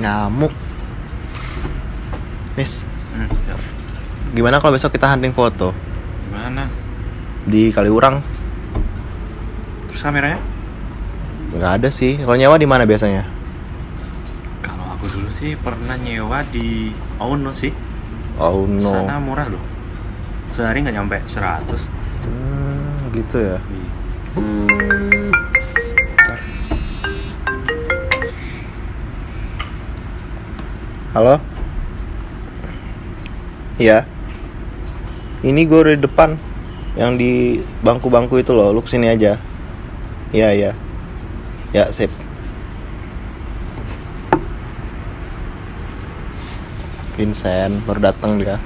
nyamuk. Nis hmm, gimana kalau besok kita hunting foto? Gimana? di Kaliurang? Terus kameranya? Nggak ada sih. Kalau nyewa di mana biasanya? Kalau aku dulu sih pernah nyewa di Ono sih. Oh no. Sana murah loh. Sehari nggak nyampe 100. Hmm, gitu ya. Iya. Halo? Iya. Ini gue udah di depan. Yang di bangku-bangku itu loh. Lu ke sini aja. Iya, iya. Ya, sip. Vincent baru datang dia.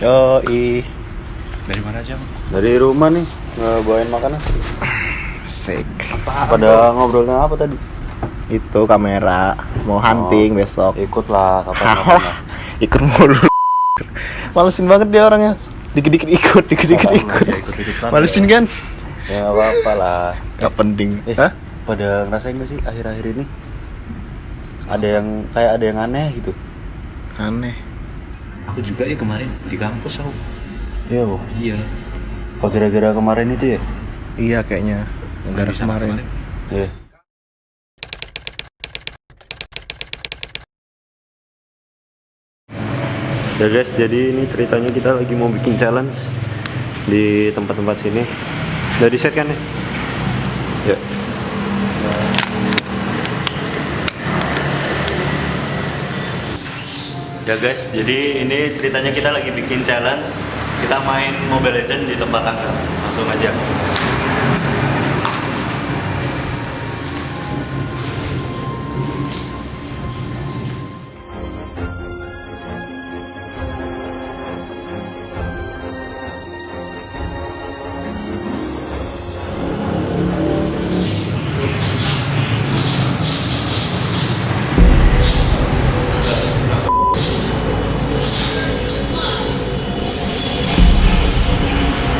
Yo, i. Dari mana aja? Bang? Dari rumah nih, bawain makanan. Sik. Pada ngobrolin apa tadi? Itu kamera mau hunting besok. Ikut lah, kapan kapan Halah, lah. ikut mulu. Malesin banget dia orangnya. Dikit-dikit ikut, dikit-dikit Apaan ikut. Ya, ikut-ikutan. Malesin kan? Ya nggak apa-apa lah. Gak penting. Eh, Hah? pada ngerasain gak sih akhir-akhir ini? Ada yang kayak ada yang aneh gitu. Aneh. Aku juga ya kemarin di kampus aku. Iya, Bu. Iya. Apa gara-gara kemarin itu ya? Iya kayaknya. Di sana kemarin. Iya. Ya guys, jadi ini ceritanya kita lagi mau bikin challenge di tempat-tempat sini. Udah di set kan ya? Ya. Ya guys, jadi ini ceritanya kita lagi bikin challenge. Kita main Mobile Legend di tempat tangga. Langsung aja.